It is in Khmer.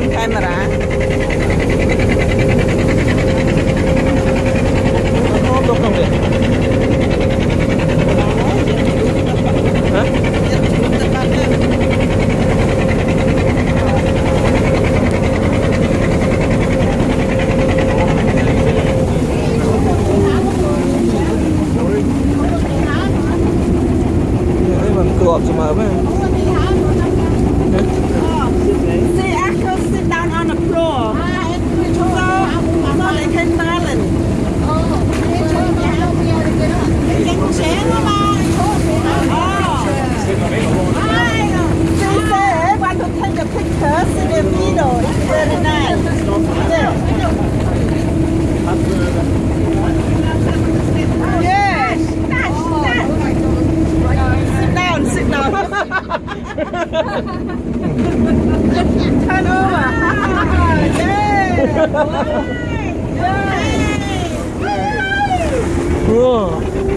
មកាមេរ៉ាអូលោកក្នុងនេះហ៎มันกรอบเสมอไหม 우와.